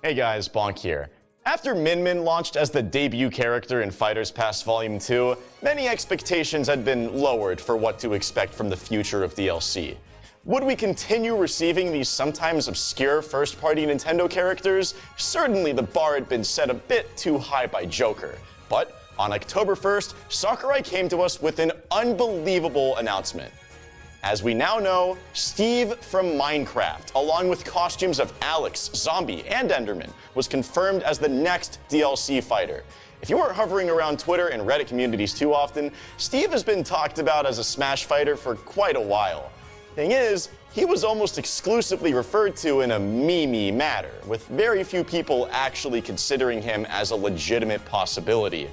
Hey guys, Bonk here. After Min Min launched as the debut character in Fighters Pass Volume 2, many expectations had been lowered for what to expect from the future of DLC. Would we continue receiving these sometimes obscure first-party Nintendo characters? Certainly the bar had been set a bit too high by Joker. But on October 1st, Sakurai came to us with an unbelievable announcement. As we now know, Steve from Minecraft, along with costumes of Alex, Zombie, and Enderman, was confirmed as the next DLC fighter. If you weren't hovering around Twitter and Reddit communities too often, Steve has been talked about as a Smash fighter for quite a while. Thing is, he was almost exclusively referred to in a meme matter, with very few people actually considering him as a legitimate possibility.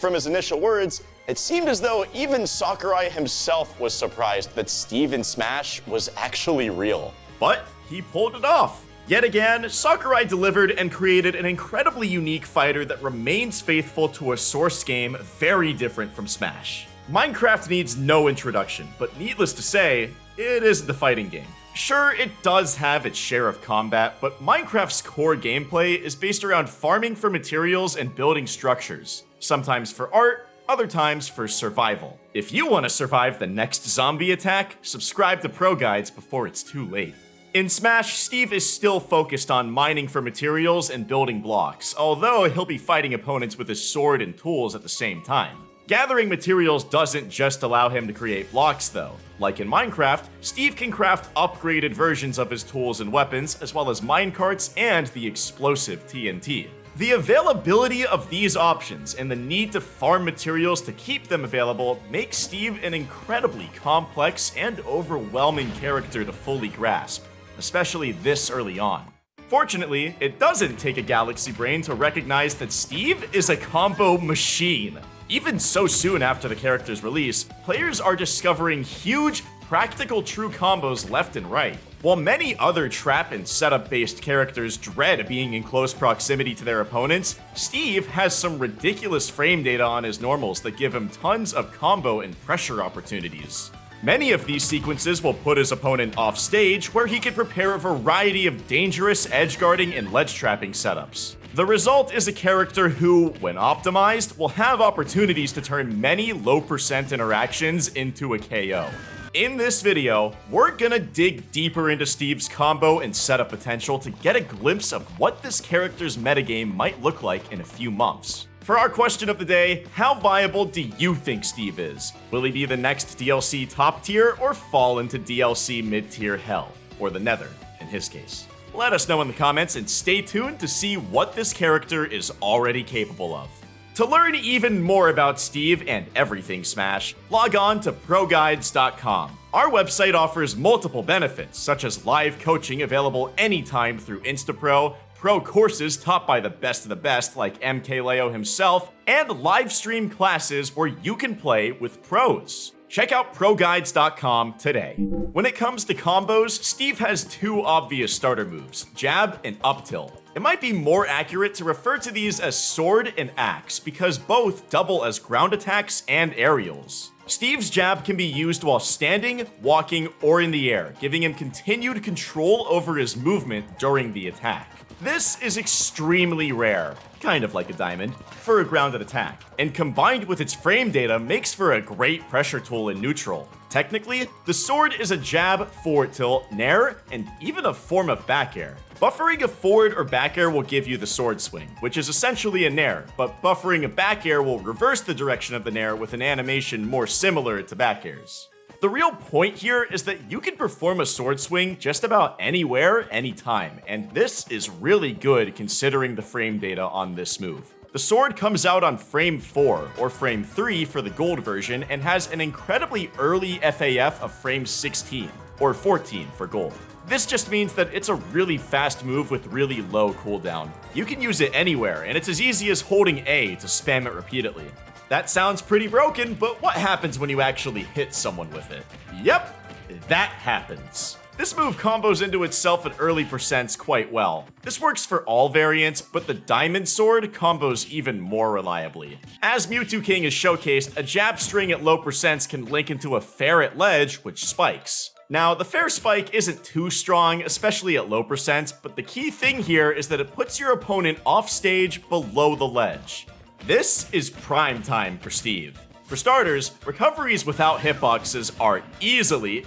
From his initial words, it seemed as though even Sakurai himself was surprised that Steve in Smash was actually real. But he pulled it off. Yet again, Sakurai delivered and created an incredibly unique fighter that remains faithful to a source game very different from Smash. Minecraft needs no introduction, but needless to say, it isn't a fighting game. Sure, it does have its share of combat, but Minecraft's core gameplay is based around farming for materials and building structures, sometimes for art, other times for survival. If you want to survive the next zombie attack, subscribe to Pro Guides before it's too late. In Smash, Steve is still focused on mining for materials and building blocks, although he'll be fighting opponents with his sword and tools at the same time. Gathering materials doesn't just allow him to create blocks though. Like in Minecraft, Steve can craft upgraded versions of his tools and weapons, as well as minecarts and the explosive TNT. The availability of these options and the need to farm materials to keep them available makes Steve an incredibly complex and overwhelming character to fully grasp, especially this early on. Fortunately, it doesn't take a galaxy brain to recognize that Steve is a combo machine. Even so soon after the character's release, players are discovering huge, practical true combos left and right. While many other trap and setup based characters dread being in close proximity to their opponents, Steve has some ridiculous frame data on his normals that give him tons of combo and pressure opportunities. Many of these sequences will put his opponent off stage where he can prepare a variety of dangerous edge guarding and ledge trapping setups. The result is a character who, when optimized, will have opportunities to turn many low percent interactions into a KO. In this video, we're gonna dig deeper into Steve's combo and setup potential to get a glimpse of what this character's metagame might look like in a few months. For our question of the day, how viable do you think Steve is? Will he be the next DLC top tier or fall into DLC mid tier hell? Or the nether, in his case. Let us know in the comments and stay tuned to see what this character is already capable of. To learn even more about Steve and everything Smash, log on to ProGuides.com. Our website offers multiple benefits, such as live coaching available anytime through Instapro, pro courses taught by the best of the best like MKLeo himself, and live stream classes where you can play with pros. Check out ProGuides.com today. When it comes to combos, Steve has two obvious starter moves, jab and up tilt. It might be more accurate to refer to these as sword and axe, because both double as ground attacks and aerials. Steve's jab can be used while standing, walking, or in the air, giving him continued control over his movement during the attack. This is extremely rare, kind of like a diamond, for a grounded attack, and combined with its frame data makes for a great pressure tool in neutral. Technically, the sword is a jab, forward tilt, nair, and even a form of back air. Buffering a forward or back air will give you the sword swing, which is essentially a nair, but buffering a back air will reverse the direction of the nair with an animation more similar to back airs. The real point here is that you can perform a sword swing just about anywhere, anytime, and this is really good considering the frame data on this move. The sword comes out on frame 4, or frame 3 for the gold version, and has an incredibly early FAF of frame 16, or 14 for gold. This just means that it's a really fast move with really low cooldown. You can use it anywhere, and it's as easy as holding A to spam it repeatedly. That sounds pretty broken, but what happens when you actually hit someone with it? Yep, that happens. This move combos into itself at early percents quite well. This works for all variants, but the Diamond Sword combos even more reliably. As Mew2King is showcased, a jab string at low percents can link into a fair at ledge, which spikes. Now, the fair spike isn't too strong, especially at low percents, but the key thing here is that it puts your opponent off stage below the ledge. This is prime time for Steve. For starters, recoveries without hitboxes are easily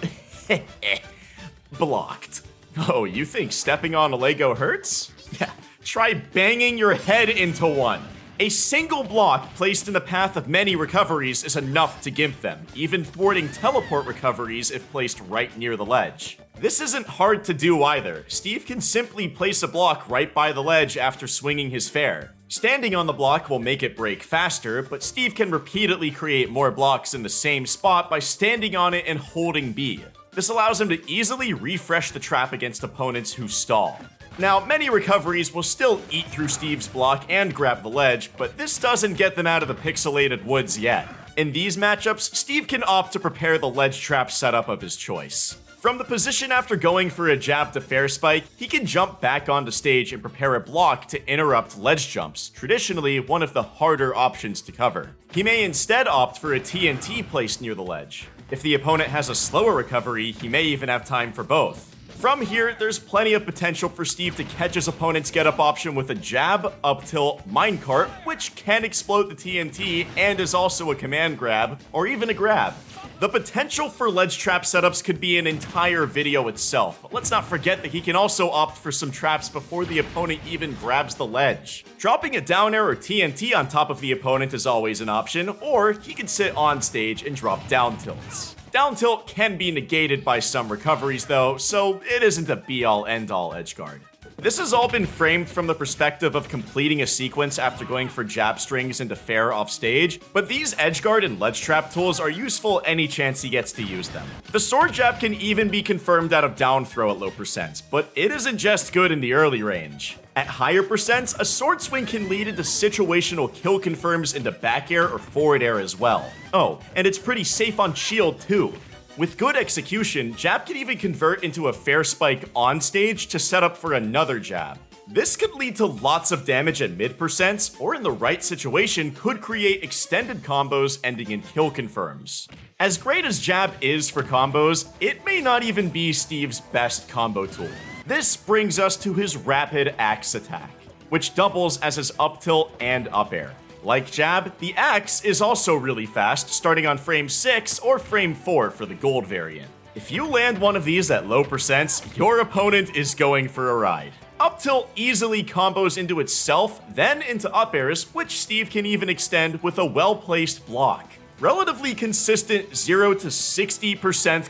blocked. Oh, you think stepping on a Lego hurts? Yeah, try banging your head into one. A single block placed in the path of many recoveries is enough to gimp them, even thwarting teleport recoveries if placed right near the ledge. This isn't hard to do either. Steve can simply place a block right by the ledge after swinging his fair. Standing on the block will make it break faster, but Steve can repeatedly create more blocks in the same spot by standing on it and holding B. This allows him to easily refresh the trap against opponents who stall. Now, many recoveries will still eat through Steve's block and grab the ledge, but this doesn't get them out of the pixelated woods yet. In these matchups, Steve can opt to prepare the ledge trap setup of his choice. From the position after going for a jab to fair spike, he can jump back onto stage and prepare a block to interrupt ledge jumps, traditionally one of the harder options to cover. He may instead opt for a TNT placed near the ledge. If the opponent has a slower recovery, he may even have time for both. From here, there's plenty of potential for Steve to catch his opponent's get-up option with a jab, up tilt, minecart, which can explode the TNT and is also a command grab, or even a grab. The potential for ledge trap setups could be an entire video itself, let's not forget that he can also opt for some traps before the opponent even grabs the ledge. Dropping a down air or TNT on top of the opponent is always an option, or he can sit on stage and drop down tilts. Down tilt can be negated by some recoveries though, so it isn't a be-all end-all edgeguard. This has all been framed from the perspective of completing a sequence after going for jab strings into fair off stage, but these edgeguard and ledge trap tools are useful any chance he gets to use them. The sword jab can even be confirmed out of down throw at low percents, but it isn't just good in the early range. At higher percents, a sword swing can lead into situational kill confirms into back air or forward air as well. Oh, and it's pretty safe on shield too. With good execution, jab can even convert into a fair spike on stage to set up for another jab. This could lead to lots of damage at mid percents, or in the right situation could create extended combos ending in kill confirms. As great as Jab is for combos, it may not even be Steve's best combo tool. This brings us to his rapid axe attack, which doubles as his up tilt and up air. Like Jab, the axe is also really fast, starting on frame 6 or frame 4 for the gold variant. If you land one of these at low percents, your opponent is going for a ride. Up tilt easily combos into itself, then into up airs, which Steve can even extend with a well-placed block. Relatively consistent 0 to 60%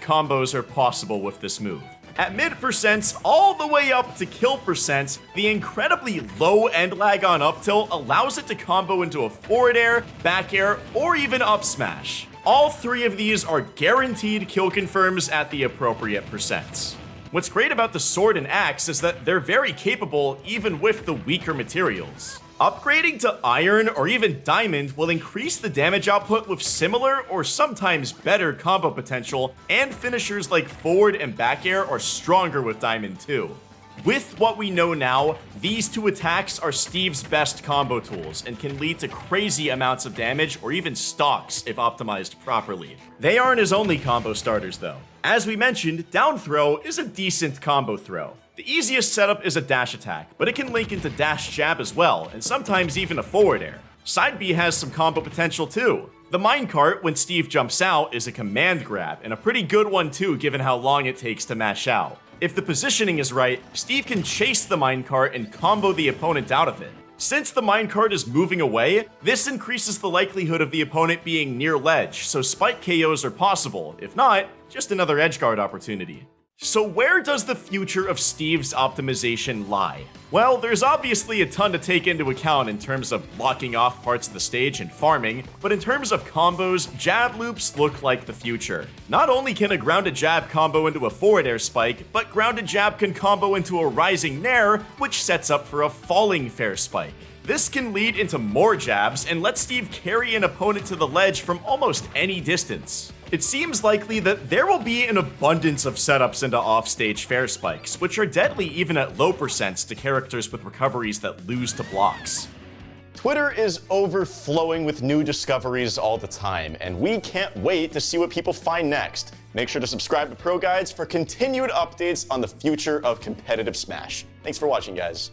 combos are possible with this move. At mid percents, all the way up to kill percents, the incredibly low end lag on up tilt allows it to combo into a forward air, back air, or even up smash. All three of these are guaranteed kill confirms at the appropriate percents. What's great about the sword and axe is that they're very capable even with the weaker materials. Upgrading to iron or even diamond will increase the damage output with similar or sometimes better combo potential, and finishers like forward and back air are stronger with diamond too. With what we know now, these two attacks are Steve's best combo tools and can lead to crazy amounts of damage or even stocks if optimized properly. They aren't his only combo starters though. As we mentioned, down throw is a decent combo throw. The easiest setup is a dash attack, but it can link into dash jab as well, and sometimes even a forward air. Side B has some combo potential too. The minecart, when Steve jumps out, is a command grab, and a pretty good one too given how long it takes to mash out. If the positioning is right, Steve can chase the minecart and combo the opponent out of it. Since the minecart is moving away, this increases the likelihood of the opponent being near ledge, so spike KOs are possible. If not, just another edgeguard opportunity. So where does the future of Steve's optimization lie? Well, there's obviously a ton to take into account in terms of blocking off parts of the stage and farming, but in terms of combos, jab loops look like the future. Not only can a grounded jab combo into a forward air spike, but grounded jab can combo into a rising nair, which sets up for a falling fair spike. This can lead into more jabs and let Steve carry an opponent to the ledge from almost any distance it seems likely that there will be an abundance of setups into offstage fair spikes, which are deadly even at low percents to characters with recoveries that lose to blocks. Twitter is overflowing with new discoveries all the time, and we can't wait to see what people find next. Make sure to subscribe to Pro Guides for continued updates on the future of competitive Smash. Thanks for watching, guys.